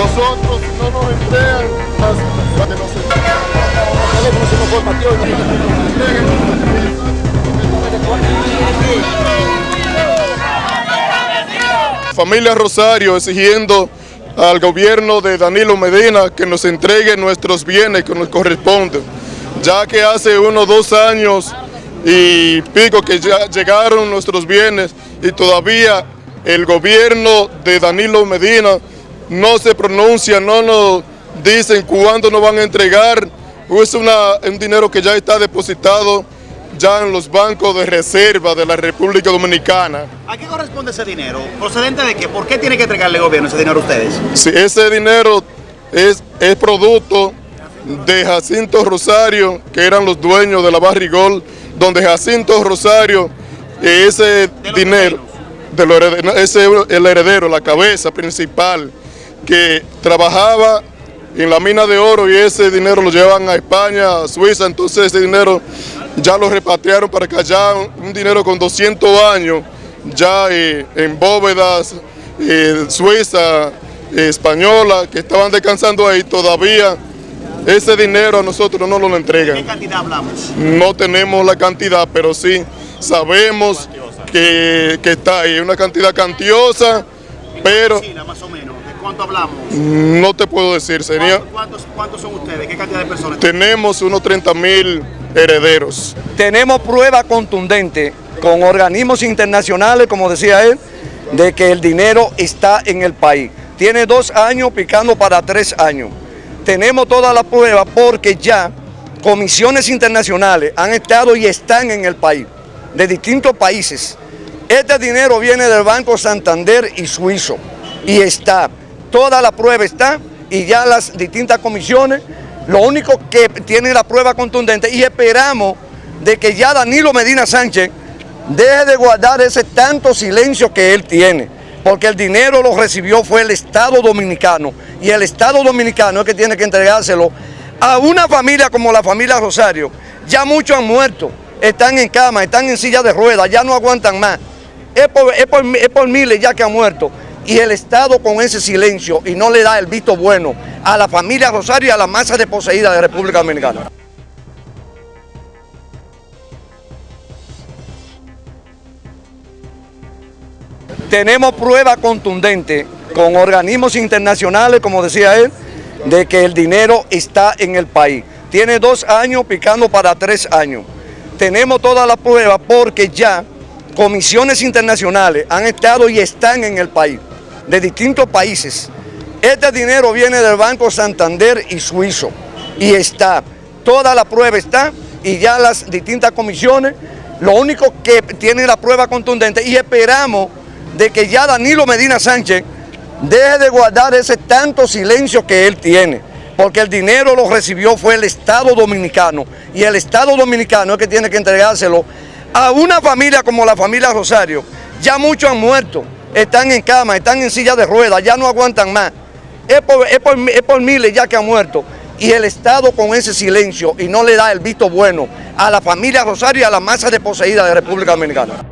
Nosotros no nos entregan de los Familia Rosario exigiendo al gobierno de Danilo Medina que nos entregue nuestros bienes que nos corresponden, ya que hace unos dos años y pico que ya llegaron nuestros bienes y todavía el gobierno de Danilo Medina no se pronuncia, no nos dicen cuándo nos van a entregar, es una, un dinero que ya está depositado ya en los bancos de reserva de la República Dominicana. ¿A qué corresponde ese dinero? ¿Procedente de qué? ¿Por qué tiene que entregarle el gobierno ese dinero a ustedes? Sí, ese dinero es, es producto de Jacinto Rosario, que eran los dueños de la Barrigol, donde Jacinto Rosario, ese dinero, de ese el heredero, la cabeza principal, que trabajaba en la mina de oro y ese dinero lo llevan a España, a Suiza, entonces ese dinero ya lo repatriaron para que haya un dinero con 200 años, ya eh, en bóvedas eh, suiza, eh, española, que estaban descansando ahí todavía. Ese dinero a nosotros no nos lo entregan. ¿De qué cantidad hablamos? No tenemos la cantidad, pero sí sabemos que, que está ahí, una cantidad cantiosa, pero... más o menos. ¿De cuánto hablamos? No te puedo decir, sería... ¿Cuántos, cuántos son ustedes? ¿Qué cantidad de personas? Tenemos unos 30 mil herederos. Tenemos pruebas contundentes con organismos internacionales, como decía él, de que el dinero está en el país. Tiene dos años picando para tres años. Tenemos todas las pruebas porque ya comisiones internacionales han estado y están en el país, de distintos países. Este dinero viene del Banco Santander y Suizo y está, toda la prueba está y ya las distintas comisiones lo único que tiene la prueba contundente y esperamos de que ya Danilo Medina Sánchez deje de guardar ese tanto silencio que él tiene, porque el dinero lo recibió fue el Estado Dominicano y el Estado Dominicano es que tiene que entregárselo a una familia como la familia Rosario. Ya muchos han muerto, están en cama, están en silla de ruedas, ya no aguantan más. Es por, es por miles ya que han muerto y el Estado con ese silencio y no le da el visto bueno a la familia Rosario y a la masa desposeída de República Dominicana. Tenemos pruebas contundentes con organismos internacionales, como decía él, de que el dinero está en el país. Tiene dos años picando para tres años. Tenemos todas las pruebas porque ya comisiones internacionales han estado y están en el país de distintos países. Este dinero viene del Banco Santander y Suizo y está, toda la prueba está y ya las distintas comisiones, lo único que tiene la prueba contundente y esperamos de que ya Danilo Medina Sánchez deje de guardar ese tanto silencio que él tiene, porque el dinero lo recibió fue el Estado Dominicano y el Estado Dominicano es que tiene que entregárselo a una familia como la familia Rosario. Ya muchos han muerto, están en cama, están en silla de ruedas, ya no aguantan más. Es por, miles ya que han muerto. Y el Estado con ese silencio y no le da el visto bueno a la familia Rosario y a la masa desposeída de República Dominicana.